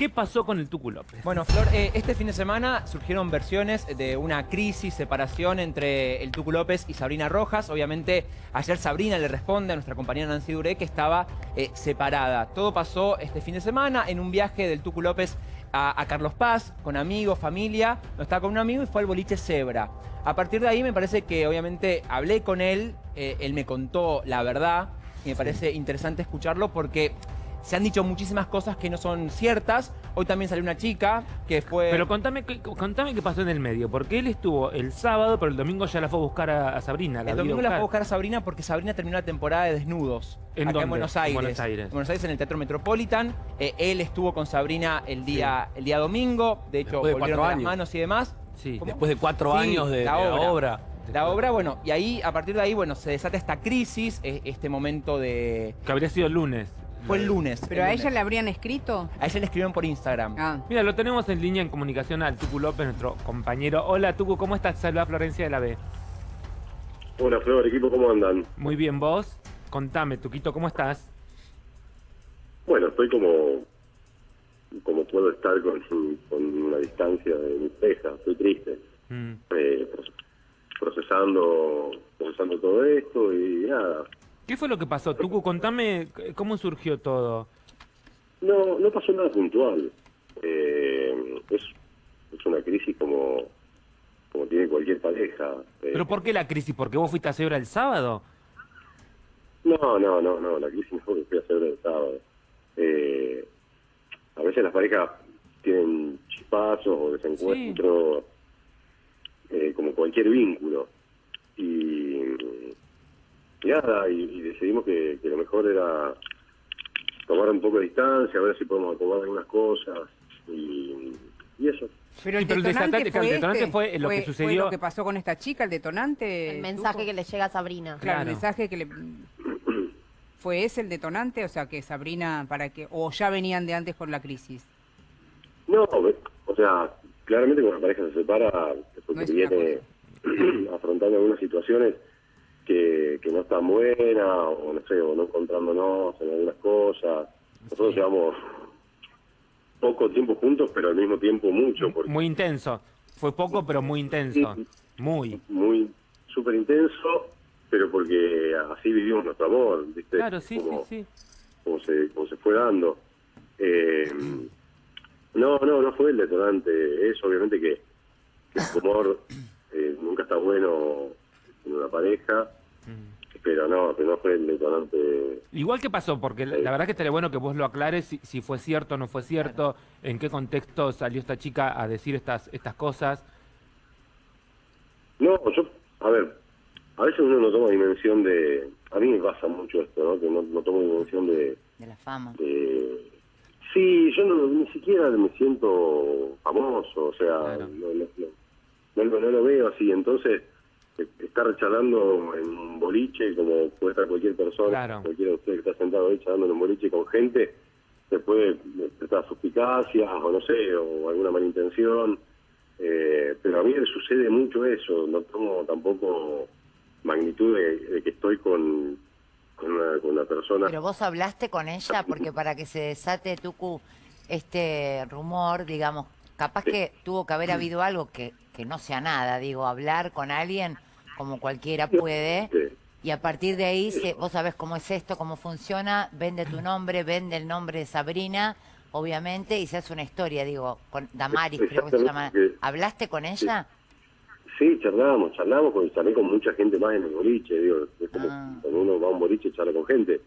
¿Qué pasó con el Tucu López? Bueno, Flor, eh, este fin de semana surgieron versiones de una crisis, separación entre el Tucu López y Sabrina Rojas. Obviamente, ayer Sabrina le responde a nuestra compañera Nancy Duré que estaba eh, separada. Todo pasó este fin de semana en un viaje del Tucu López a, Carlos Paz, con amigos, familia. No estaba con un amigo y fue al boliche Zebra. A partir de ahí me parece que obviamente hablé con él, eh, él me contó la verdad y me parece interesante escucharlo porque se han dicho muchísimas cosas que no son ciertas. Hoy también salió una chica que fue... Pero contame, contame qué pasó en el medio, porque él estuvo el sábado, pero el domingo ya la fue a buscar a, Sabrina. el domingo la fue a buscar a Sabrina porque Sabrina terminó la temporada de Desnudos. ¿En acá en Buenos Aires. En Buenos Aires. En Buenos Aires, en el Teatro Metropolitan. Eh, él estuvo con Sabrina el día, el día domingo. De hecho, de volvieron cuatro las manos y demás. Sí. Después de cuatro años de la obra. La obra, bueno, y ahí, a partir de ahí, bueno, se desata esta crisis, este momento de... Que habría sido el lunes. Fue el lunes. ¿Pero a ella le habrían escrito? A ella le escribieron por Instagram. Ah. Mira, lo tenemos en línea en comunicación al Tucu López, nuestro compañero. Hola, Tucu, ¿cómo estás? Saluda Florencia de la B. Hola, Flor, equipo, ¿cómo andan? Muy bien, ¿vos? Contame, Tuquito, ¿cómo estás? Bueno, estoy como como puedo estar con, con una distancia de mi pareja, estoy triste. Mm. Eh, procesando procesando todo esto y nada, ¿Qué fue lo que pasó? Tucu, contame cómo surgió todo. No, no pasó nada puntual. Eh, es, es una crisis como, como tiene cualquier pareja. Eh. ¿Pero por qué la crisis? ¿Porque vos fuiste a Cebra el sábado? No, no, no, no, la crisis no fue que fui a Cebra el sábado. Eh, a veces las parejas tienen chispazos o desencuentros, como cualquier vínculo. Y y, decidimos que, lo mejor era tomar un poco de distancia, a ver si podemos acomodar algunas cosas y, eso. Pero el, detonante, fue, lo que sucedió. lo que pasó con esta chica, el detonante. El mensaje que le llega a Sabrina. Claro, el mensaje que le. ¿Fue ese el detonante? O sea, que Sabrina, para que. ¿O ya venían de antes con la crisis? No, o sea, claramente cuando la pareja se separa, porque viene afrontando algunas situaciones que, no está buena, o no sé, o no encontrándonos en algunas cosas. Nosotros llevamos poco tiempo juntos, pero al mismo tiempo mucho. Muy intenso. Fue poco, pero muy intenso. muy. Muy, súper intenso, pero porque así vivimos nuestro amor, ¿viste? Claro, sí, sí, sí. Como se, como se fue dando. Eh, no, no, no fue el detonante. Es obviamente que, el amor eh, nunca está bueno en una pareja pero no, que no fue el detonante. Igual que pasó, porque la, verdad que estaría bueno que vos lo aclares si, fue cierto o no fue cierto, en qué contexto salió esta chica a decir estas estas cosas. No, yo, a ver, a veces uno no toma dimensión de, a mí me pasa mucho esto, ¿no? Que no, tomo dimensión de... De la fama. sí, yo no, ni siquiera me siento famoso, o sea, no, no lo veo así, entonces estar charlando en un boliche, como puede estar cualquier persona, cualquiera de ustedes que está sentado ahí charlando en un boliche con gente, se puede prestar suspicacia o no sé, o alguna mala intención. Eh, pero a mí me sucede mucho eso, no tomo tampoco magnitud de, que estoy con, con, una, persona. Pero vos hablaste con ella porque para que se desate, Tucu, este rumor, digamos, capaz que tuvo que haber habido algo que, que no sea nada, digo, hablar con alguien como cualquiera puede. Y a partir de ahí, se, vos sabés cómo es esto, cómo funciona, vende tu nombre, vende el nombre de Sabrina, obviamente, y se hace una historia, digo, con Damaris, creo que se llama. ¿Hablaste con ella? Sí, charlamos, charlamos, con, charlé con mucha gente más en el boliche, digo, es como ah. cuando uno va a un boliche charla con gente.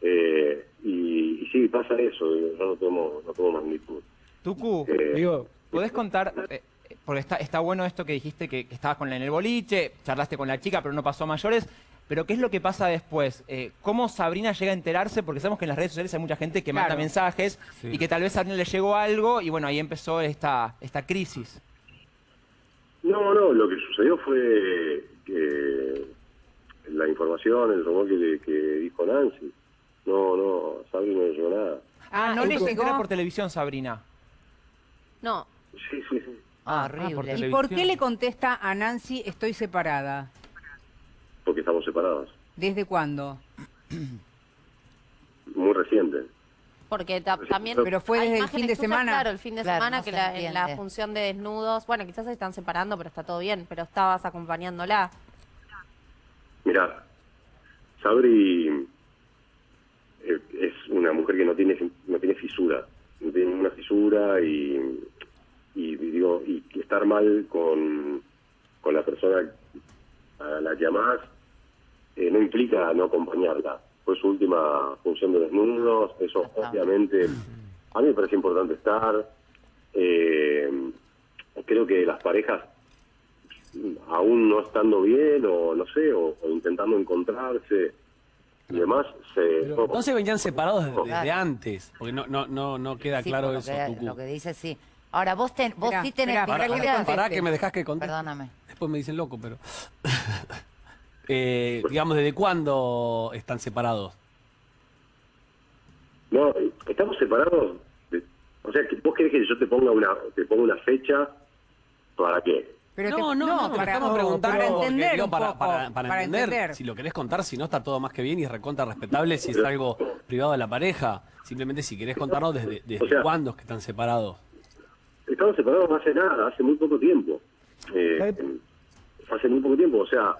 Eh, y, sí, pasa eso, yo no tomo, no tomo magnitud. Tucu, eh, digo, ¿podés contar, eh, porque está, está bueno esto que dijiste que, estabas con la, en el boliche, charlaste con la chica, pero no pasó a mayores. Pero ¿qué es lo que pasa después? Eh, ¿Cómo Sabrina llega a enterarse? Porque sabemos que en las redes sociales hay mucha gente que manda mensajes y que tal vez a Sabrina le llegó algo y bueno, ahí empezó esta, esta crisis. No, no, lo que sucedió fue que la información, el rumor que, que dijo Nancy. No, no, Sabrina no le llegó nada. Ah, no le llegó. por televisión, Sabrina. No. Sí, sí, sí. Ah, ah horrible. ¿Y por qué le contesta a Nancy estoy separada? Porque estamos separados. ¿Desde cuándo? Muy reciente. Porque también... Pero fue desde el fin de semana. Claro, el fin de semana que en la función de desnudos... Bueno, quizás se están separando, pero está todo bien. Pero estabas acompañándola. Mira, Sabri eh, es una mujer que no tiene no tiene fisura. No tiene una fisura y, y, digo, y estar mal con, con la persona a la que amás eh, no implica no acompañarla. Fue su última función de desnudos, eso obviamente a mí me parece importante estar. Eh, creo que las parejas, aún no estando bien o no sé, o, intentando encontrarse y demás, se... no se venían separados desde, antes, porque no no no no queda claro eso. lo que dice sí. Ahora, vos, ten, vos sí tenés... Pará, que me dejás que contar. Perdóname. Después me dicen loco, pero... eh, digamos, ¿desde cuándo están separados? No, estamos separados. o sea, ¿vos querés que yo te ponga una, te ponga una fecha? ¿Para qué? Pero no, no, no, para, estamos preguntando para entender, para, entender, si lo querés contar, si no está todo más que bien y es recontra respetable, si es algo privado de la pareja. Simplemente si querés contarnos desde, desde cuándo es que están separados. Estamos separados hace nada, hace muy poco tiempo. Eh, hace muy poco tiempo, o sea,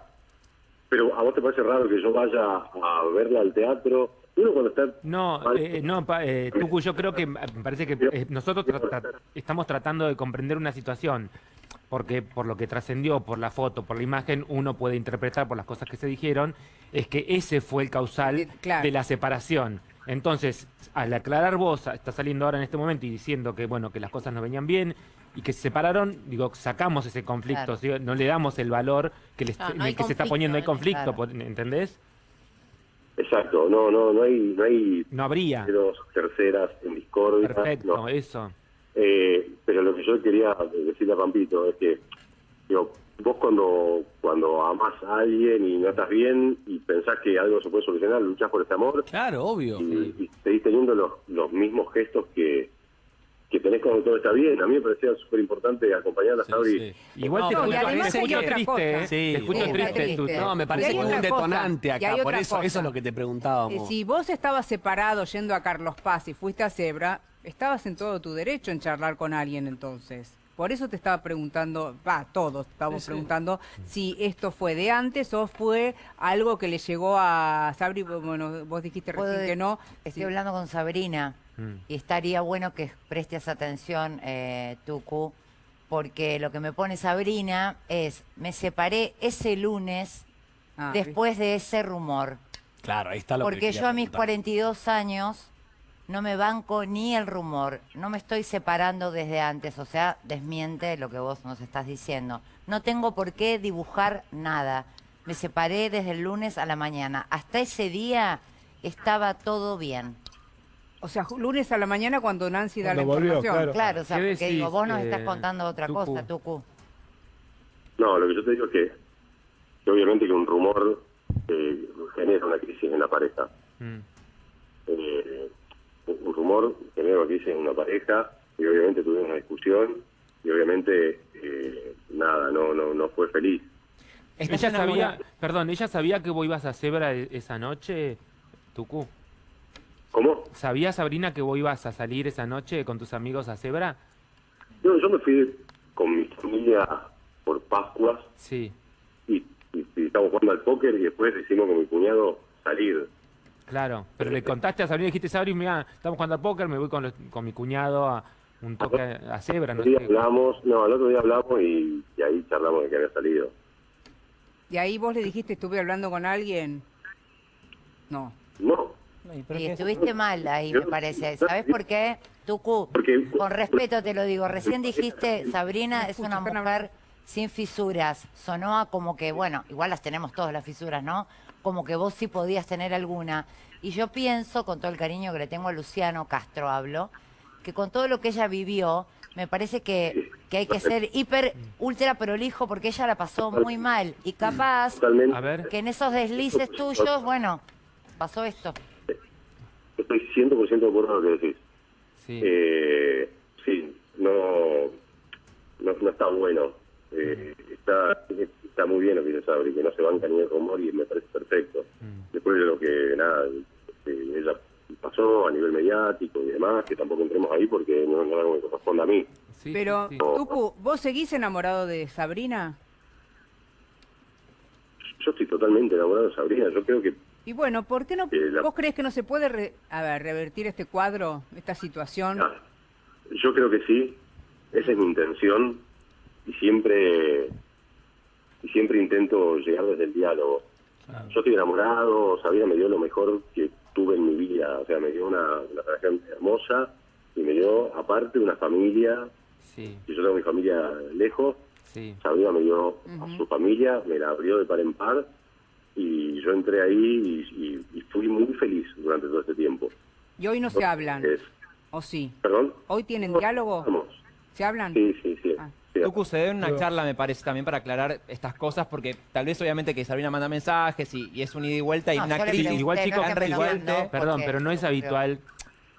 pero a vos te parece raro que yo vaya a verla al teatro. Uno cuando está... No, eh, no, eh, Tucu, yo creo que me parece que eh, nosotros estamos tratando de comprender una situación, porque por lo que trascendió, por la foto, por la imagen, uno puede interpretar por las cosas que se dijeron, es que ese fue el causal de la separación. Entonces, al aclarar vos, está saliendo ahora en este momento y diciendo que bueno que las cosas no venían bien y que se separaron, digo, sacamos ese conflicto, no le damos el valor que, le, que se está poniendo, hay conflicto, ¿entendés? Exacto, no, no, no hay, no hay, no habría dos terceras en discordia. Perfecto, eso. Eh, pero lo que yo quería decirle a Pampito es que, digo, vos cuando cuando amás a alguien y no estás bien y pensás que algo se puede solucionar, luchás por ese amor. Claro, obvio. Y, seguís teniendo los, los mismos gestos que, que tenés cuando todo está bien. A mí me parecía súper importante acompañar a Sabri. Igual te, escucho, triste, ¿eh? te escucho triste. No, me parece que es un detonante acá, por eso, eso es lo que te preguntábamos. Eh, si vos estabas separado yendo a Carlos Paz y fuiste a Zebra, estabas en todo tu derecho en charlar con alguien entonces. Por eso te estaba preguntando, va, todos estamos preguntando si esto fue de antes o fue algo que le llegó a Sabri, bueno, vos dijiste recién que no. Estoy hablando con Sabrina mm. y estaría bueno que prestes atención, eh, Tucu, porque lo que me pone Sabrina es, me separé ese lunes ah, después de ese rumor. Claro, ahí está lo Porque yo a mis 42 años no me banco ni el rumor, no me estoy separando desde antes, o sea, desmiente lo que vos nos estás diciendo. No tengo por qué dibujar nada. Me separé desde el lunes a la mañana. Hasta ese día estaba todo bien. O sea, lunes a la mañana cuando Nancy da la información. Claro, o sea, porque digo, vos nos estás eh, contando otra cosa, Tucu. No, lo que yo te digo es que, obviamente que un rumor eh, genera una crisis en la pareja. Mm. Eh, rumor primero que hice en una pareja y obviamente tuvimos una discusión y obviamente eh, nada, no, no, no fue feliz. Ella sabía, perdón, ¿ella sabía que vos ibas a Zebra e-, esa noche, Tucu? ¿Cómo? ¿Sabía Sabrina que vos ibas a salir esa noche con tus amigos a Zebra? No, yo me fui con mi familia por Pascuas. Sí. Y, y, y estamos jugando al póker y después decidimos con mi cuñado salir. Claro, pero le contaste a Sabrina, dijiste, Sabrina, mira, estamos jugando al póker, me voy con, con mi cuñado a un toque a, Zebra. No, sé hablamos, no, el otro día hablamos y, ahí charlamos de que había salido. ¿Y ahí vos le dijiste, estuve hablando con alguien? No. No. Y estuviste mal ahí, me parece. ¿Sabes por qué? Tucu, con respeto te lo digo, recién dijiste, Sabrina es una mujer sin fisuras. Sonó a como que, bueno, igual las tenemos todas las fisuras, ¿no? como que vos sí podías tener alguna. Y yo pienso, con todo el cariño que le tengo a Luciano Castro, hablo, que con todo lo que ella vivió, me parece que, que hay que ser hiper, ultra prolijo porque ella la pasó muy mal. Y capaz que en esos deslices tuyos, bueno, pasó esto. Estoy 100% de acuerdo con lo que decís. Sí, eh, sí no, no, está bueno. Eh, está está muy bien lo que dice Sabri, que no se banca ni el rumor y me parece perfecto. Mm. Después de lo que, nada, ella pasó a nivel mediático y demás, que tampoco entremos ahí porque no, no es algo que corresponde a mí. Pero, Tucu, ¿vos seguís enamorado de Sabrina? Yo estoy totalmente enamorado de Sabrina, yo creo que... Y bueno, ¿por qué no, vos crees que no se puede, a ver, revertir este cuadro, esta situación? Ah, yo creo que sí, esa es mi intención y siempre y siempre intento llegar desde el diálogo. Yo estoy enamorado, Sabrina me dio lo mejor que tuve en mi vida, o sea, me dio una, relación hermosa y me dio aparte una familia, sí. y yo tengo mi familia lejos, sí. Sabrina me dio a su familia, me la abrió de par en par y yo entré ahí y, fui muy feliz durante todo este tiempo. ¿Y hoy no se hablan? ¿O sí? ¿Perdón? ¿Hoy tienen diálogo? ¿Se hablan? Sí, sí, sí. Ah. Tucu, se debe una charla, me parece, también para aclarar estas cosas, porque tal vez obviamente que Sabrina manda mensajes y, es un ida y vuelta y una crisis. igual, chicos, perdón, pero no es habitual.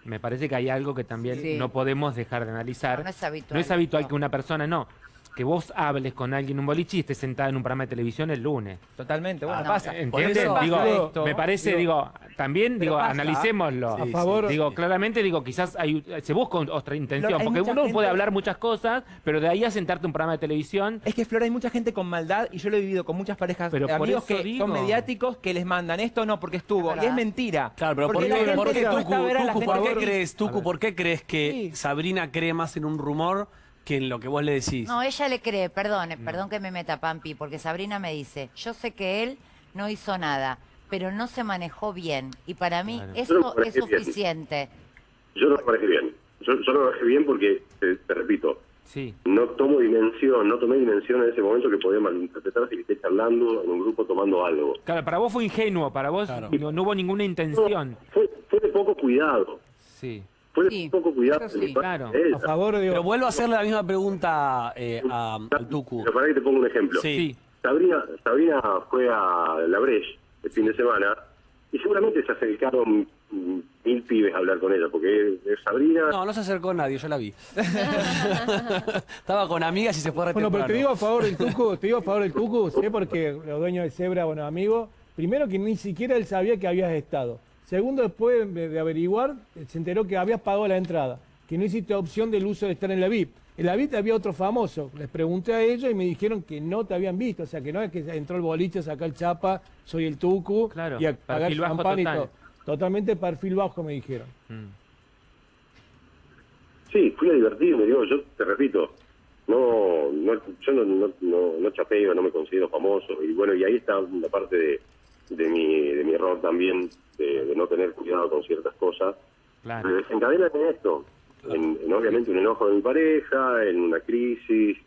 Me parece que hay algo que también no podemos dejar de analizar. No, es habitual. No es habitual que una persona, no, que vos hables con alguien en un boliche y estés sentada en un programa de televisión el lunes. Totalmente, bueno, ah, pasa. ¿Entiendes? Digo, me parece, digo, también, digo, analicémoslo. a favor. Digo, claramente, digo, quizás hay, se busca otra intención, porque uno puede hablar muchas cosas, pero de ahí a sentarte en un programa de televisión... Es que, Flor, hay mucha gente con maldad, y yo lo he vivido con muchas parejas pero amigos que son mediáticos, que les mandan esto no, porque estuvo, y es mentira. Claro, pero ¿por, qué, ¿por qué, ¿por qué crees, Tucu, por qué crees que Sabrina cree más en un rumor que en lo que vos le decís. No, ella le cree, perdón, perdón que me meta Pampi, porque Sabrina me dice, yo sé que él no hizo nada, pero no se manejó bien. Y para mí eso es suficiente. Yo no me parece bien. Yo, no lo manejé bien porque, te, repito, sí. no tomo dimensión, no tomé dimensión en ese momento que podía malinterpretar si esté charlando en un grupo tomando algo. Claro, para vos fue ingenuo, para vos no, hubo ninguna intención. fue, fue de poco cuidado. Sí. Fue sí, poco cuidado. Sí, claro. A favor de... Pero vuelvo a hacerle la misma pregunta eh, a, Tucu. Pero para que te pongo un ejemplo. Sí. Sabrina, Sabrina fue a La Breche el fin de semana y seguramente se acercaron mil pibes a hablar con ella, porque Sabrina... No, no se acercó nadie, yo la vi. Estaba con amigas y se fue a Bueno, pero te digo a favor del Tucu, te digo a favor del Tucu, sé porque los dueños de Zebra, bueno, amigos, primero que ni siquiera él sabía que habías estado. Segundo, después de averiguar, se enteró que habías pagado la entrada, que no hiciste opción del uso de estar en la VIP. En la VIP había otro famoso. Les pregunté a ellos y me dijeron que no te habían visto. O sea, que no es que entró el boliche, saca el chapa, soy el tucu y a pagar y todo. Totalmente perfil bajo, me dijeron. Mm. Sí, fui a divertirme, digo, yo te repito, no, no yo no, no, no, no chapeo, no me considero famoso. Y bueno, y ahí está una parte de de mi, de mi error también de, no tener cuidado con ciertas cosas, claro. desencadenan en esto, en, obviamente un enojo de mi pareja, en una crisis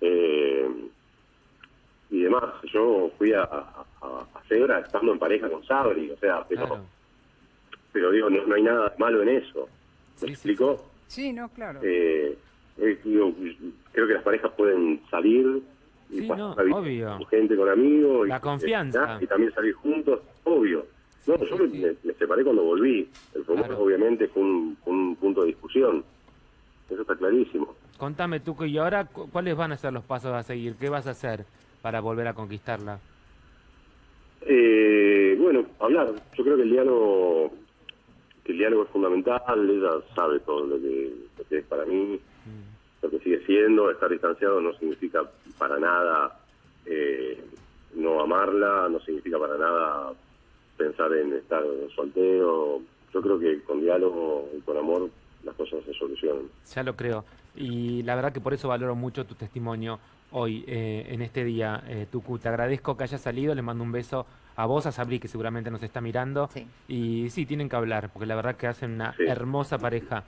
eh, y demás. Yo fui a, a, a, estando en pareja con Sabri, o sea, pero, pero digo, no, hay nada malo en eso. ¿Me explico? Sí. no, claro. Eh, eh, creo que las parejas pueden salir Sí, no, obvio. gente con amigos. La confianza. Y, también salir juntos, obvio. No, yo me, separé cuando volví. El problema obviamente fue un, punto de discusión. Eso está clarísimo. Contame tú, y ahora cuáles van a ser los pasos a seguir? ¿Qué vas a hacer para volver a conquistarla? Eh, bueno, hablar. Yo creo que el diálogo, que el diálogo es fundamental. Ella sabe todo lo que, es para mí. Mm lo que sigue siendo, estar distanciado no significa para nada eh, no amarla, no significa para nada pensar en estar soltero. Yo creo que con diálogo y con amor las cosas se solucionan. Ya lo creo. Y la verdad que por eso valoro mucho tu testimonio hoy, eh, en este día, eh, Tucu. Te agradezco que hayas salido, le mando un beso a vos, a Sabri, que seguramente nos está mirando. Y sí, tienen que hablar, porque la verdad que hacen una hermosa pareja.